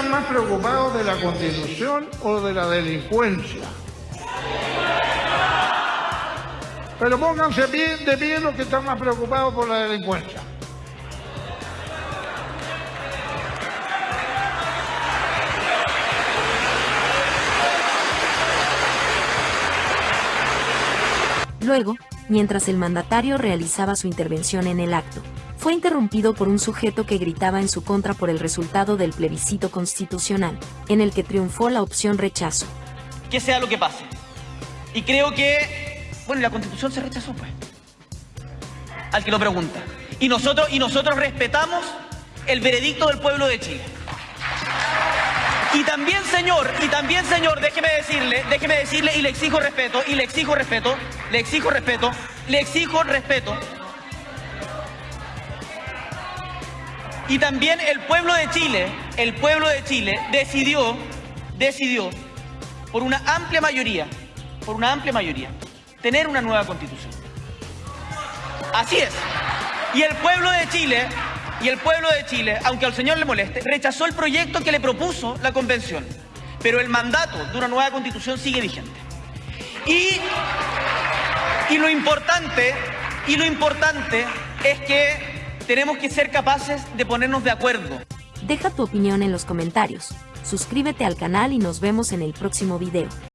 están más preocupados de la constitución o de la delincuencia? Pero pónganse bien de pie los que están más preocupados por la delincuencia. Luego, mientras el mandatario realizaba su intervención en el acto, fue interrumpido por un sujeto que gritaba en su contra por el resultado del plebiscito constitucional, en el que triunfó la opción rechazo. Que sea lo que pase. Y creo que, bueno, la constitución se rechazó, pues. Al que lo pregunta. Y nosotros, y nosotros respetamos el veredicto del pueblo de Chile. Y también, señor, y también, señor, déjeme decirle, déjeme decirle, y le exijo respeto, y le exijo respeto, le exijo respeto, le exijo respeto. Y también el pueblo de Chile, el pueblo de Chile decidió, decidió, por una amplia mayoría, por una amplia mayoría, tener una nueva constitución. Así es. Y el pueblo de Chile y el pueblo de Chile, aunque al señor le moleste, rechazó el proyecto que le propuso la convención. Pero el mandato de una nueva constitución sigue vigente. Y, y lo importante, y lo importante es que tenemos que ser capaces de ponernos de acuerdo. Deja tu opinión en los comentarios, suscríbete al canal y nos vemos en el próximo video.